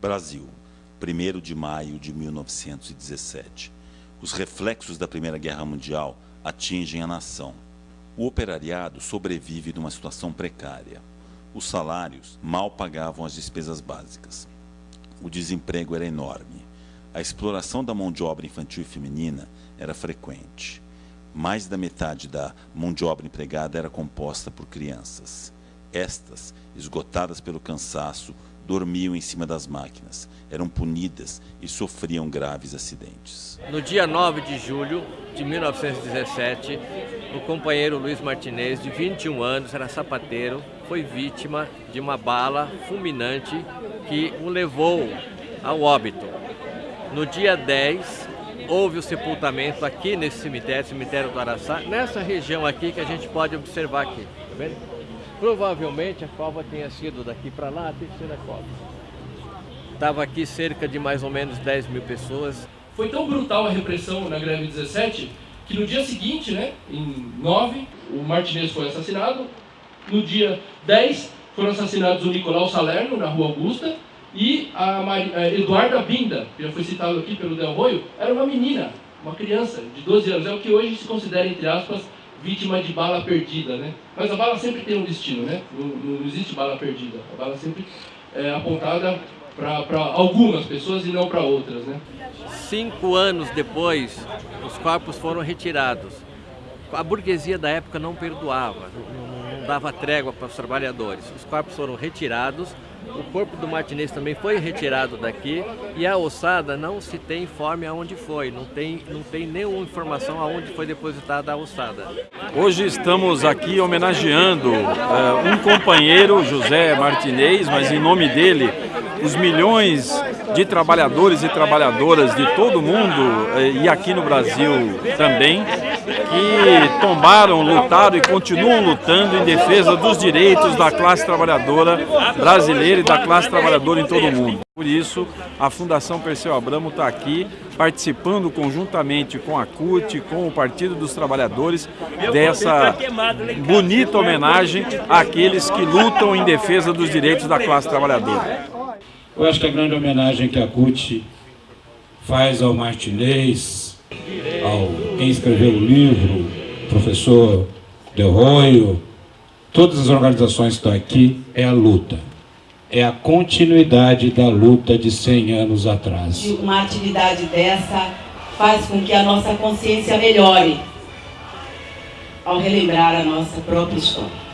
Brasil, 1 de maio de 1917. Os reflexos da Primeira Guerra Mundial atingem a nação. O operariado sobrevive numa situação precária. Os salários mal pagavam as despesas básicas. O desemprego era enorme. A exploração da mão de obra infantil e feminina era frequente. Mais da metade da mão de obra empregada era composta por crianças. Estas, esgotadas pelo cansaço, dormiam em cima das máquinas, eram punidas e sofriam graves acidentes. No dia 9 de julho de 1917, o companheiro Luiz Martinez, de 21 anos, era sapateiro, foi vítima de uma bala fulminante que o levou ao óbito. No dia 10, houve o sepultamento aqui nesse cemitério, cemitério do Araçá, nessa região aqui que a gente pode observar aqui, tá vendo? Provavelmente a cova tenha sido daqui para lá a terceira cova. Estava aqui cerca de mais ou menos 10 mil pessoas. Foi tão brutal a repressão na greve 17 que no dia seguinte, né, em 9, o Martinez foi assassinado. No dia 10, foram assassinados o Nicolau Salerno, na Rua Augusta, e a, a Eduarda Binda, que já foi citado aqui pelo Del Roio, era uma menina, uma criança de 12 anos. É o que hoje se considera, entre aspas, vítima de bala perdida, né? Mas a bala sempre tem um destino, né? Não, não existe bala perdida. A bala sempre é apontada para algumas pessoas e não para outras, né? Cinco anos depois, os corpos foram retirados. A burguesia da época não perdoava, não, dava trégua para os trabalhadores. Os corpos foram retirados o corpo do Martinez também foi retirado daqui e a ossada não se tem informe aonde foi, não tem, não tem nenhuma informação aonde foi depositada a ossada. Hoje estamos aqui homenageando uh, um companheiro, José Martinez, mas em nome dele, os milhões de trabalhadores e trabalhadoras de todo o mundo uh, e aqui no Brasil também, que tombaram, lutaram e continuam lutando em defesa dos direitos da classe trabalhadora brasileira e da classe trabalhadora em todo o mundo. Por isso, a Fundação Perseu Abramo está aqui participando conjuntamente com a CUT, com o Partido dos Trabalhadores, dessa bonita homenagem àqueles que lutam em defesa dos direitos da classe trabalhadora. Eu acho que a grande homenagem que a CUT faz ao Martinez, ao quem escreveu o livro, professor Del Roio, todas as organizações que estão aqui, é a luta. É a continuidade da luta de 100 anos atrás. Uma atividade dessa faz com que a nossa consciência melhore ao relembrar a nossa própria história.